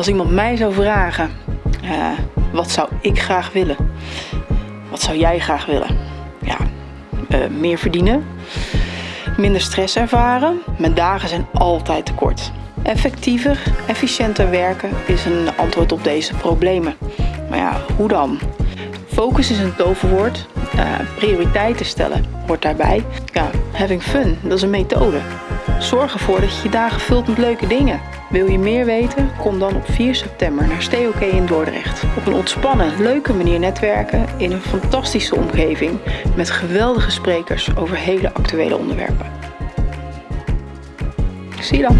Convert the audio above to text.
Als iemand mij zou vragen, uh, wat zou ik graag willen? Wat zou jij graag willen? Ja, uh, meer verdienen, minder stress ervaren. Mijn dagen zijn altijd te kort. Effectiever, efficiënter werken is een antwoord op deze problemen. Maar ja, hoe dan? Focus is een toverwoord. Uh, prioriteiten stellen hoort daarbij. Ja, having fun, dat is een methode. Zorg ervoor dat je je dagen vult met leuke dingen. Wil je meer weten? Kom dan op 4 september naar Stay OK in Dordrecht. Op een ontspannen, leuke manier netwerken in een fantastische omgeving met geweldige sprekers over hele actuele onderwerpen. Zie je dan.